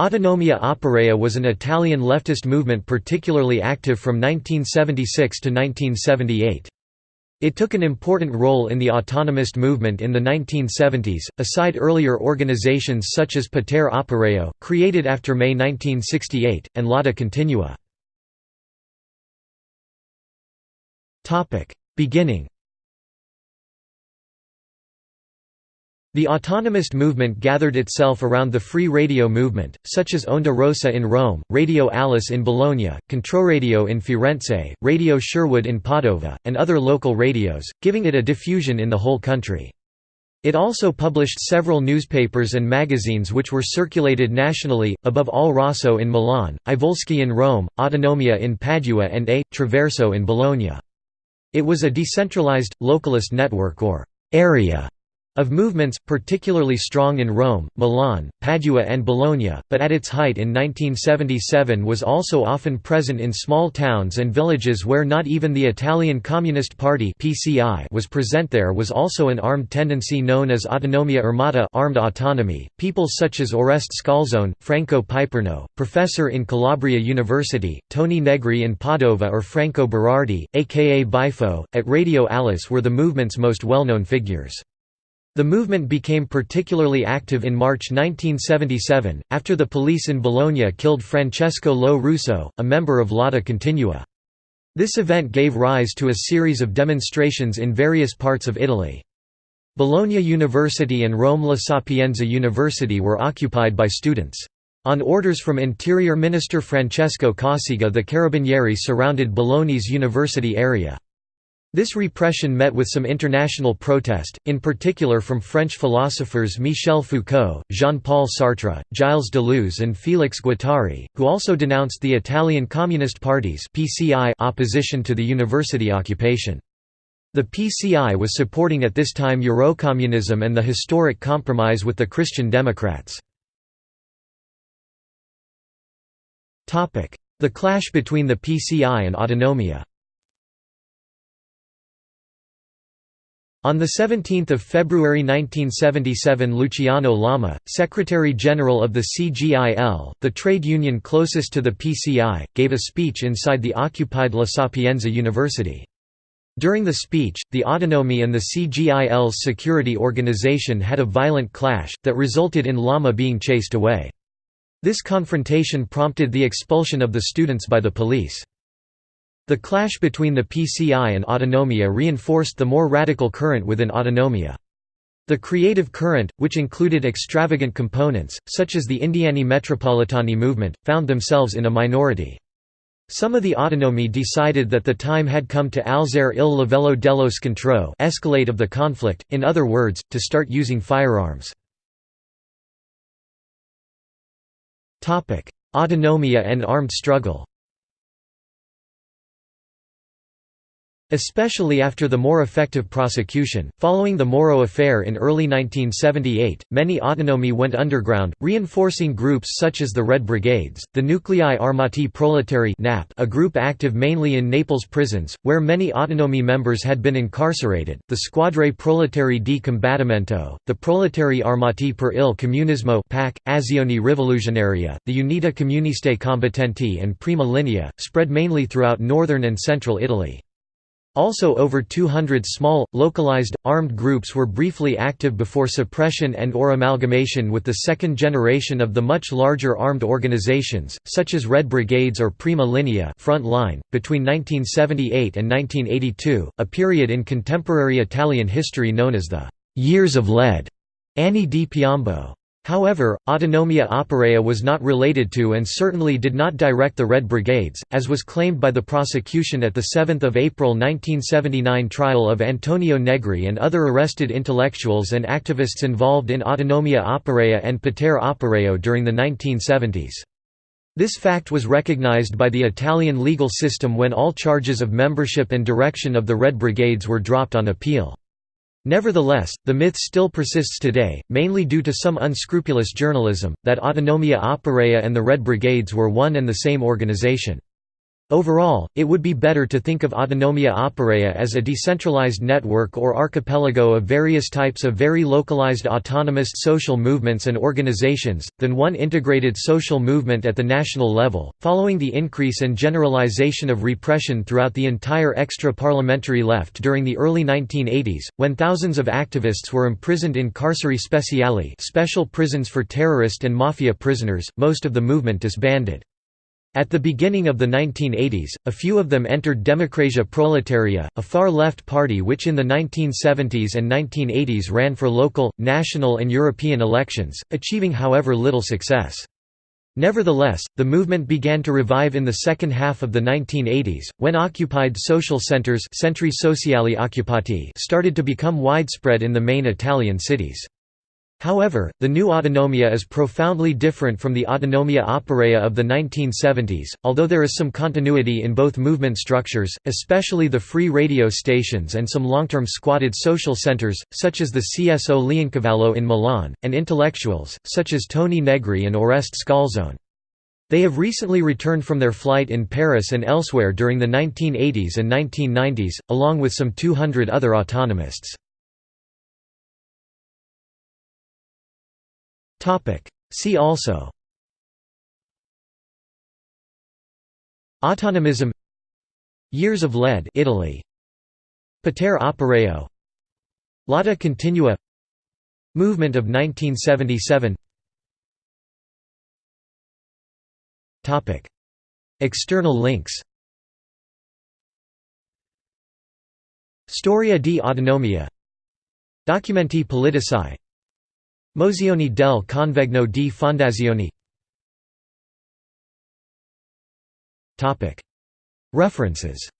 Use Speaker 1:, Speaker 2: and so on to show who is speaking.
Speaker 1: Autonomia Operaia was an Italian leftist movement particularly active from 1976 to 1978. It took an important role in the autonomist movement in the 1970s, aside earlier organizations such as Potere Operaio, created after May 1968, and Lotta Continua. Beginning The autonomist movement gathered itself around the free radio movement, such as Onda Rossa in Rome, Radio Alice in Bologna, Controradio in Firenze, Radio Sherwood in Padova, and other local radios, giving it a diffusion in the whole country. It also published several newspapers and magazines which were circulated nationally, above all Rosso in Milan, I Volsci in Rome, Autonomia in Padua and A. Traverso in Bologna. It was a decentralized, localist network or area of movements, particularly strong in Rome, Milan, Padua and Bologna, but at its height in 1977 was also often present in small towns and villages where not even the Italian Communist Party was present there was also an armed tendency known as autonomia armata armed autonomy. People such as Oreste Scalzone, Franco Piperno, professor in Calabria University, Toni Negri in Padova or Franco Berardi, aka Bifo, at Radio Alice were the movement's most well-known figures. The movement became particularly active in March 1977, after the police in Bologna killed Francesco Lo Russo, a member of Lotta Continua. This event gave rise to a series of demonstrations in various parts of Italy. Bologna University and Rome La Sapienza University were occupied by students. On orders from Interior Minister Francesco Cossiga the Carabinieri surrounded Bologna's university area. This repression met with some international protest, in particular from French philosophers Michel Foucault, Jean-Paul Sartre, Gilles Deleuze and Félix Guattari, who also denounced the Italian Communist Party's opposition to the university occupation. The PCI was supporting at this time Eurocommunism and the historic compromise with the Christian Democrats. The clash between the PCI and Autonomia On 17 February 1977 Luciano Lama, Secretary-General of the CGIL, the trade union closest to the PCI, gave a speech inside the occupied La Sapienza University. During the speech, the Autonomy and the CGIL's security organization had a violent clash, that resulted in Lama being chased away. This confrontation prompted the expulsion of the students by the police. The clash between the PCI and Autonomia reinforced the more radical current within Autonomia. The creative current, which included extravagant components, such as the Indiani Metropolitani movement, found themselves in a minority. Some of the autonomy decided that the time had come to alzare il livello dello scontro escalate of the conflict, in other words, to start using firearms. Autonomia and armed struggle Especially after the more effective prosecution, following the Moro affair in early 1978, many autonomy went underground, reinforcing groups such as the Red Brigades, the Nuclei Armati Proletari a group active mainly in Naples prisons, where many autonomy members had been incarcerated, the Squadre Proletari di Combattimento, the Proletari Armati per il Comunismo PAC, Azioni Rivoluzionaria, the Unità Comuniste Combattenti and Prima Linea, spread mainly throughout northern and central Italy. Also over 200 small, localized, armed groups were briefly active before suppression and or amalgamation with the second generation of the much larger armed organizations, such as Red Brigades or Prima Linea front line. .Between 1978 and 1982, a period in contemporary Italian history known as the «Years of Lead» Anni di Piombo However, Autonomia Operaia was not related to and certainly did not direct the Red Brigades, as was claimed by the prosecution at the 7 April 1979 trial of Antonio Negri and other arrested intellectuals and activists involved in Autonomia Operaia and Potere Operaio during the 1970s. This fact was recognized by the Italian legal system when all charges of membership and direction of the Red Brigades were dropped on appeal. Nevertheless, the myth still persists today, mainly due to some unscrupulous journalism, that Autonomia Operaia and the Red Brigades were one and the same organization. Overall, it would be better to think of Autonomia Operaia as a decentralized network or archipelago of various types of very localized autonomous social movements and organizations, than one integrated social movement at the national level. Following the increase and generalization of repression throughout the entire extra parliamentary left during the early 1980s, when thousands of activists were imprisoned in carceri speciali, special prisons for terrorist and mafia prisoners, most of the movement disbanded. At the beginning of the 1980s, a few of them entered Democrazia Proletaria, a far-left party which in the 1970s and 1980s ran for local, national and European elections, achieving however little success. Nevertheless, the movement began to revive in the second half of the 1980s, when occupied social centers centri sociali occupati started to become widespread in the main Italian cities. However, the new autonomia is profoundly different from the autonomia operaia of the 1970s, although there is some continuity in both movement structures, especially the free radio stations and some long-term squatted social centers, such as the CSO Leoncavallo in Milan, and intellectuals, such as Toni Negri and Oreste Scalzone. They have recently returned from their flight in Paris and elsewhere during the 1980s and 1990s, along with some 200 other autonomists. See also. Autonomism. Years of Lead Italy. Potere Operaio Lotta Continua. Movement of 1977 Topic. External links. Storia di autonomia. Documenti politici Mozioni del Convegno di Fondazioni. References